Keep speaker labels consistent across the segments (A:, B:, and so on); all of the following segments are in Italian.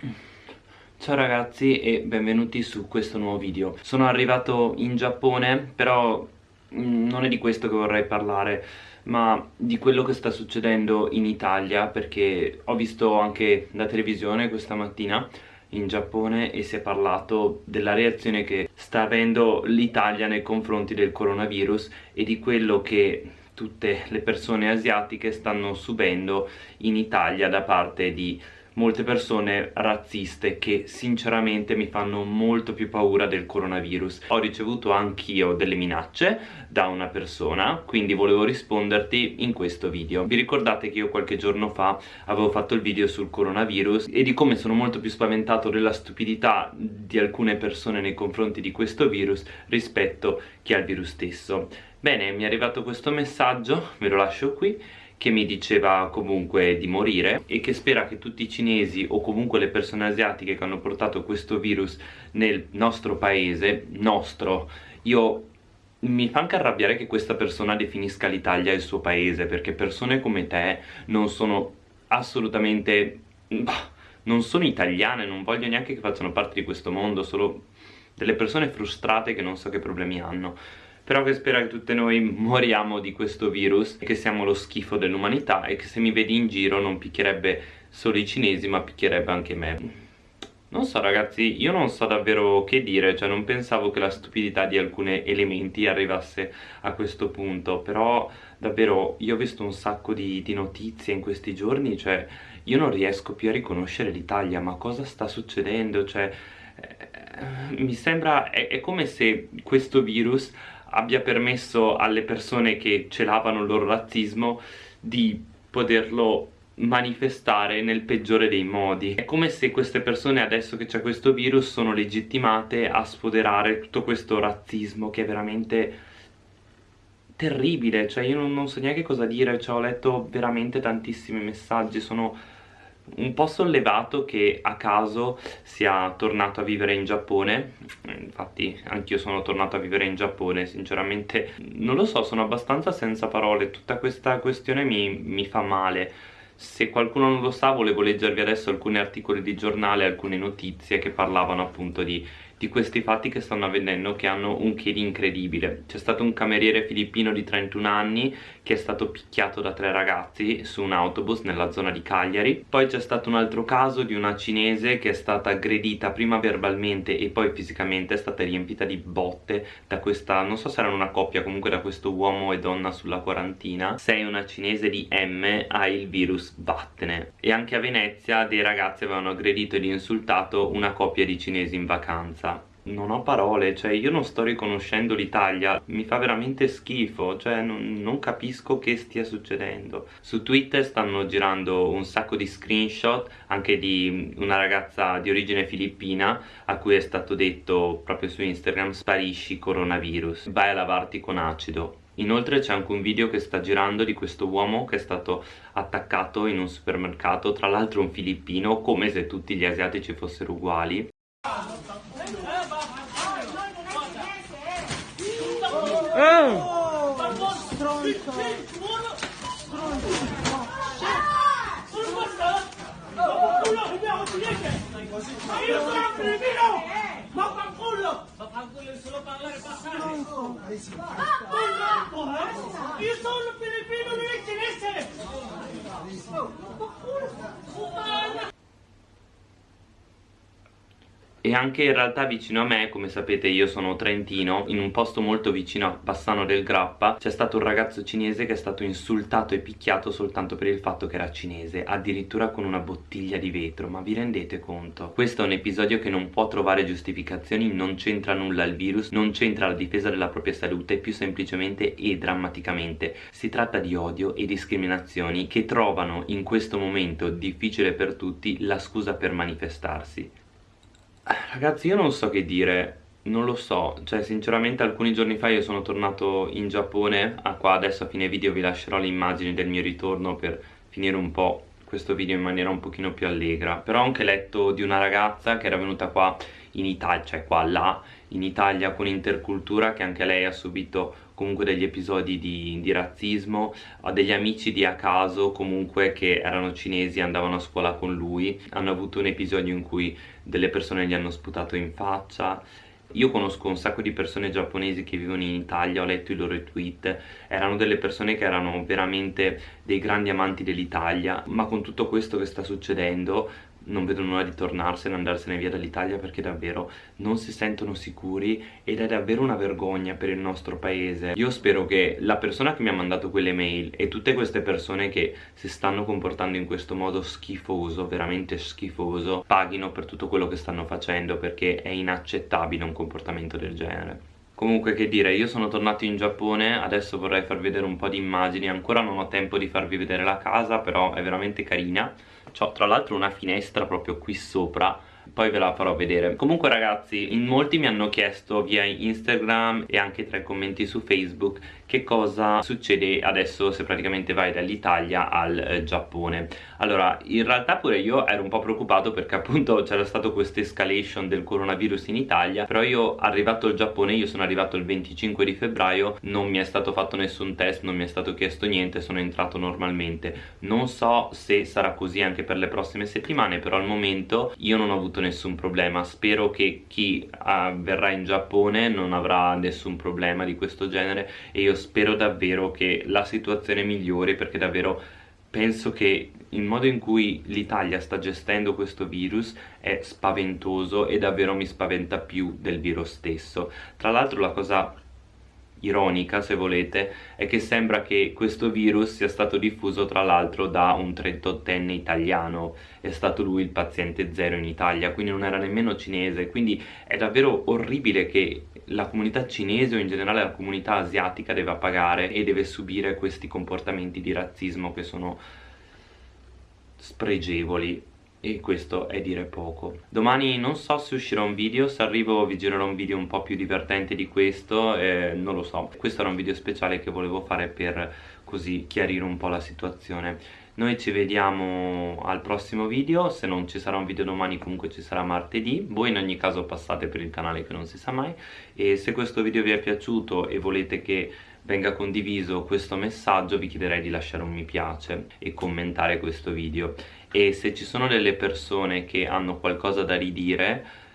A: Ciao ragazzi e benvenuti su questo nuovo video. Sono arrivato in Giappone però mm, non è di questo che vorrei parlare ma di quello che sta succedendo in Italia perché ho visto anche la televisione questa mattina in Giappone e si è parlato della reazione che sta avendo l'Italia nei confronti del coronavirus e di quello che tutte le persone asiatiche stanno subendo in Italia da parte di molte persone razziste che sinceramente mi fanno molto più paura del coronavirus. Ho ricevuto anch'io delle minacce da una persona, quindi volevo risponderti in questo video. Vi ricordate che io qualche giorno fa avevo fatto il video sul coronavirus e di come sono molto più spaventato della stupidità di alcune persone nei confronti di questo virus rispetto che al virus stesso. Bene, mi è arrivato questo messaggio, ve lo lascio qui che mi diceva comunque di morire e che spera che tutti i cinesi o comunque le persone asiatiche che hanno portato questo virus nel nostro paese, nostro, io mi fa anche arrabbiare che questa persona definisca l'Italia il suo paese perché persone come te non sono assolutamente... Non sono italiane, non voglio neanche che facciano parte di questo mondo, solo delle persone frustrate che non so che problemi hanno però che spera che tutte noi moriamo di questo virus che siamo lo schifo dell'umanità e che se mi vedi in giro non picchierebbe solo i cinesi ma picchierebbe anche me non so ragazzi, io non so davvero che dire, cioè non pensavo che la stupidità di alcuni elementi arrivasse a questo punto, però davvero io ho visto un sacco di, di notizie in questi giorni, cioè io non riesco più a riconoscere l'Italia, ma cosa sta succedendo? Cioè, eh, mi sembra, è, è come se questo virus abbia permesso alle persone che celavano il loro razzismo di poterlo manifestare nel peggiore dei modi. È come se queste persone adesso che c'è questo virus sono legittimate a sfoderare tutto questo razzismo che è veramente terribile. Cioè io non, non so neanche cosa dire. Cioè ho letto veramente tantissimi messaggi sono un po' sollevato che a caso sia tornato a vivere in Giappone. Infatti anch'io sono tornato a vivere in Giappone sinceramente. Non lo so sono abbastanza senza parole. Tutta questa questione mi, mi fa male. Se qualcuno non lo sa volevo leggervi adesso alcuni articoli di giornale alcune notizie che parlavano appunto di di questi fatti che stanno avvenendo che hanno un che di incredibile. C'è stato un cameriere filippino di 31 anni che è stato picchiato da tre ragazzi su un autobus nella zona di Cagliari. Poi c'è stato un altro caso di una cinese che è stata aggredita prima verbalmente e poi fisicamente è stata riempita di botte da questa, non so se erano una coppia comunque da questo uomo e donna sulla quarantina. Sei una cinese di M hai il virus vattene. E anche a Venezia dei ragazzi avevano aggredito ed insultato una coppia di cinesi in vacanza non ho parole, cioè io non sto riconoscendo l'Italia, mi fa veramente schifo, cioè non, non, capisco che stia succedendo. Su Twitter stanno girando un sacco di screenshot anche di una ragazza di origine filippina a cui è stato detto proprio su Instagram sparisci coronavirus, vai a lavarti con acido. Inoltre c'è anche un video che sta girando di questo uomo che è stato attaccato in un supermercato, tra l'altro un filippino, come se tutti gli asiatici fossero uguali.
B: 응. Stronzo.
C: Ma io sono filipino! Ma fanculo! Ma fanculo solo parlare passare! Stronzo! Io sono filipino, non è cinese! Ma culo!
A: E anche in realtà vicino a me, come sapete io sono trentino, in un posto molto vicino a Bassano del Grappa c'è stato un ragazzo cinese che è stato insultato e picchiato soltanto per il fatto che era cinese, addirittura con una bottiglia di vetro, ma vi rendete conto? Questo è un episodio che non può trovare giustificazioni, non c'entra nulla il virus, non c'entra la difesa della propria salute, più semplicemente e drammaticamente. Si tratta di odio e discriminazioni che trovano in questo momento difficile per tutti la scusa per manifestarsi Ragazzi io non so che dire. Non lo so, cioè sinceramente alcuni giorni fa io sono tornato in Giappone. Ah, Qua adesso a fine video vi lascerò le immagini del mio ritorno per finire un po' questo video in maniera un pochino più allegra. Però ho anche letto di una ragazza che era venuta qua in Italia, cioè qua là in Italia con intercultura che anche lei ha subito comunque degli episodi di, di razzismo ha degli amici di a caso comunque che erano cinesi andavano a scuola con lui. Hanno avuto un episodio in cui delle persone gli hanno sputato in faccia. Io conosco un sacco di persone giapponesi che vivono in Italia, ho letto i loro tweet, erano delle persone che erano veramente dei grandi amanti dell'Italia, ma con tutto questo che sta succedendo non vedono l'ora di tornarsene, andarsene via dall'Italia perché davvero non si sentono sicuri ed è davvero una vergogna per il nostro paese. Io spero che la persona che mi ha mandato quelle mail e tutte queste persone che si stanno comportando in questo modo schifoso, veramente schifoso, paghino per tutto quello che stanno facendo perché è inaccettabile un comportamento del genere. Comunque che dire, io sono tornato in Giappone, adesso vorrei farvi vedere un po' di immagini, ancora non ho tempo di farvi vedere la casa, però è veramente carina. C'ho tra l'altro una finestra proprio qui sopra poi ve la farò vedere. Comunque ragazzi in molti mi hanno chiesto via Instagram e anche tra i commenti su Facebook che cosa succede adesso se praticamente vai dall'Italia al eh, Giappone. Allora in realtà pure io ero un po' preoccupato perché appunto c'era stato questa escalation del coronavirus in Italia però io arrivato al Giappone io sono arrivato il 25 di febbraio non mi è stato fatto nessun test non mi è stato chiesto niente sono entrato normalmente. Non so se sarà così anche per le prossime settimane però al momento io non ho avuto nessun problema. Spero che chi uh, verrà in Giappone non avrà nessun problema di questo genere e io spero davvero che la situazione migliori perché davvero penso che il modo in cui l'Italia sta gestendo questo virus è spaventoso e davvero mi spaventa più del virus stesso. Tra l'altro la cosa ironica se volete è che sembra che questo virus sia stato diffuso tra l'altro da un 38enne italiano. È stato lui il paziente zero in Italia quindi non era nemmeno cinese. Quindi è davvero orribile che la comunità cinese o in generale la comunità asiatica deve pagare e deve subire questi comportamenti di razzismo che sono spregevoli e questo è dire poco. Domani non so se uscirà un video se arrivo vi girerò un video un po' più divertente di questo eh, non lo so. Questo era un video speciale che volevo fare per così chiarire un po' la situazione. Noi ci vediamo al prossimo video. Se non ci sarà un video domani comunque ci sarà martedì. Voi in ogni caso passate per il canale che non si sa mai. E se questo video vi è piaciuto e volete che venga condiviso questo messaggio vi chiederei di lasciare un mi piace e commentare questo video e se ci sono delle persone che hanno qualcosa da ridire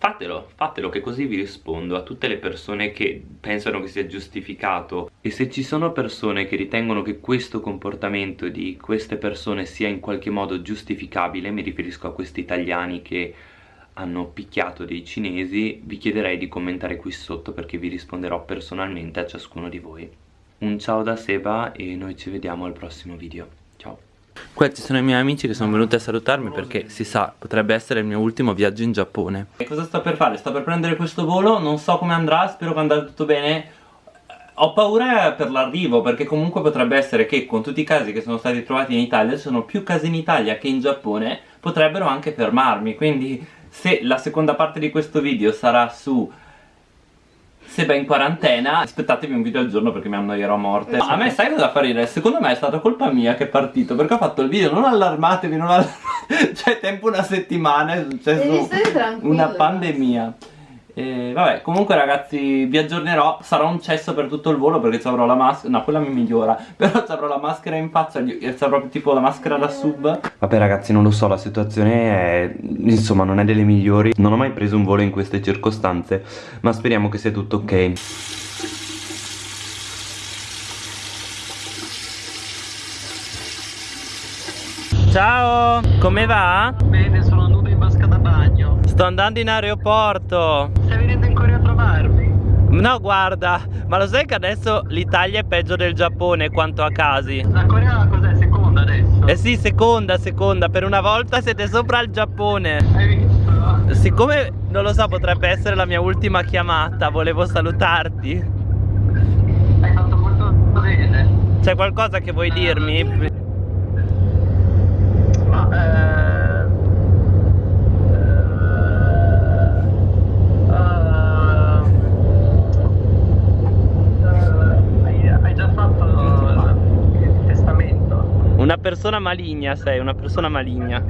A: fatelo, fatelo che così vi rispondo a tutte le persone che pensano che sia giustificato. E se ci sono persone che ritengono che questo comportamento di queste persone sia in qualche modo giustificabile mi riferisco a questi italiani che hanno picchiato dei cinesi vi chiederei di commentare qui sotto perché vi risponderò personalmente a ciascuno di voi. Un ciao da Seba e noi ci vediamo al prossimo video. Ciao questi sono i miei amici che sono venuti a salutarmi perché si sa potrebbe essere il mio ultimo viaggio in Giappone. E cosa sto per fare? sto per prendere questo volo non so come andrà spero che andrà tutto bene. Ho paura per l'arrivo perché comunque potrebbe essere che con tutti i casi che sono stati trovati in Italia ci sono più casi in Italia che in Giappone potrebbero anche fermarmi. Quindi se la seconda parte di questo video sarà su Seba in quarantena aspettatevi un video al giorno perché mi annoierò a morte. A me sai cosa fa ridere? secondo me è stata colpa mia che è partito perché ho fatto il video non allarmatevi non allarmatevi cioè tempo una settimana è successo una pandemia e vabbè, comunque ragazzi vi aggiornerò, sarà un cesso per tutto il volo perché ci avrò la maschera, no quella mi migliora, però ci avrò la maschera in faccia, e ci avrò tipo la maschera da sub. Vabbè ragazzi non lo so, la situazione è, insomma non è delle migliori, non ho mai preso un volo in queste circostanze, ma speriamo che sia tutto ok. Ciao, come va?
D: Bene, sono nudo in vasca da bagno.
A: Sto andando in aeroporto.
D: Corea a trovarmi?
A: No, guarda, ma lo sai che adesso l'Italia è peggio del Giappone quanto a casi?
D: La Corea cos'è? Seconda adesso?
A: Eh sì, seconda, seconda, per una volta siete sopra il Giappone.
D: Hai visto?
A: Siccome, non lo so, potrebbe essere la mia ultima chiamata, volevo salutarti.
D: Hai fatto molto bene.
A: C'è qualcosa che vuoi dirmi?
D: Ma eh...
A: persona maligna sei, una persona maligna.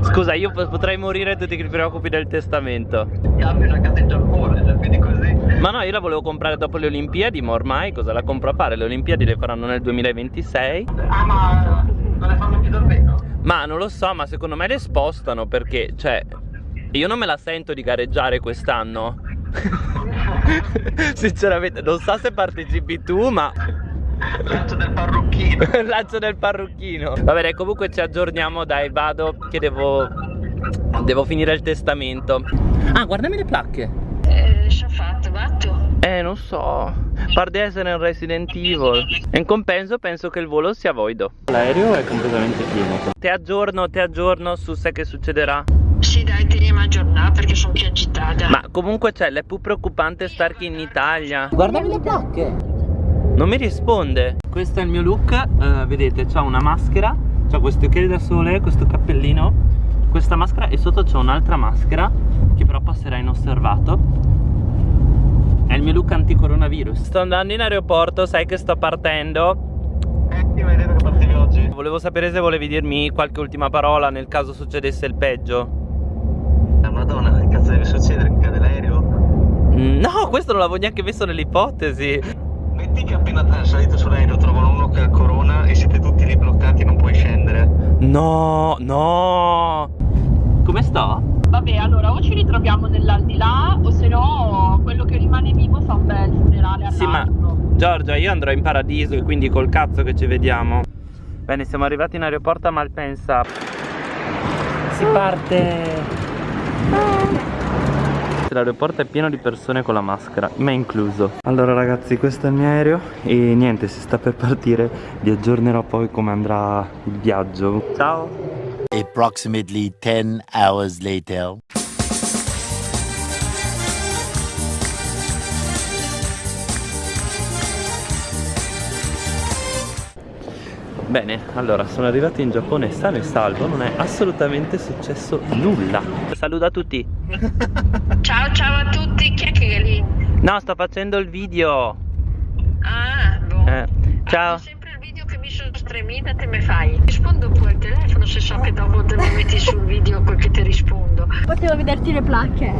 A: Scusa, io po- potrei morire e tu ti preoccupi del testamento.
D: Abito una casa in Giappone, cioè, quindi così.
A: Ma no, io la volevo comprare dopo le Olimpiadi, ma ormai cosa la compro a fare? Le Olimpiadi le faranno nel 2026.
D: Ah, ma non le fanno più davvero?
A: Ma non lo so, ma secondo me le spostano perché, cioè, io non me la sento di gareggiare quest'anno. Sinceramente, non so se partecipi tu, ma
D: Lancio del parrucchino.
A: il lancio del parrucchino. Va bene, comunque ci aggiorniamo, dai, vado che devo devo finire il testamento. Ah, guardami le placche.
E: Eh, ci ha fatto, vatto.
A: Eh, non so. Par di essere un Resident Evil. E in compenso penso che il volo sia voido. L'aereo è completamente pieno. Ti aggiorno, ti aggiorno su se che succederà.
E: Sì, dai, teniamo aggiornata perché sono più agitata.
A: Ma comunque c'è, l'è più preoccupante star qui in Italia. Guardami le placche. Non mi risponde. Questo è il mio look. eh, vedete, c'ha una maschera. C'ha questo occhiali da sole, questo cappellino. Questa maschera e sotto c'è un'altra maschera che però passerà inosservato. È il mio look anti-coronavirus. Sto andando in aeroporto, sai che sto partendo.
D: Eh, ma hai detto che partivi oggi.
A: Volevo sapere se volevi dirmi qualche ultima parola nel caso succedesse il peggio.
D: Ah, madonna, che cazzo deve succedere? Che cade l'aereo?
A: No, questo non l'avevo neanche visto nell'ipotesi.
D: Metti che appena salito sull'aereo trovano uno che ha corona e siete tutti lì bloccati e non puoi scendere.
A: No, no. Come sto?
B: Vabbè, allora o ci ritroviamo nell'aldilà o se no quello che rimane vivo fa un bel funerale
A: Sì, ma
B: all'altro.
A: Giorgia, io andrò in paradiso e quindi col cazzo che ci vediamo. Bene, siamo arrivati in aeroporto a Malpensa. Si parte. L'aeroporto è pieno di persone con la maschera, me incluso. Allora ragazzi, questo è il mio aereo e niente, si sta per partire. Vi aggiornerò poi come andrà il viaggio. Ciao.
F: Approximately 10 hours later.
A: Bene, allora sono arrivato in Giappone sano e salvo, non è assolutamente successo nulla. Saluto a tutti.
E: Ciao, ciao a tutti. Chi è che è lì?
A: No, sto facendo il video.
E: Ah, boh.
A: Eh, ciao.
E: Ah, sempre il video che mi sono stremita, te me fai. Rispondo pure al telefono se so che dopo te mi metti sul video quel che ti rispondo.
G: Potevo vederti le placche.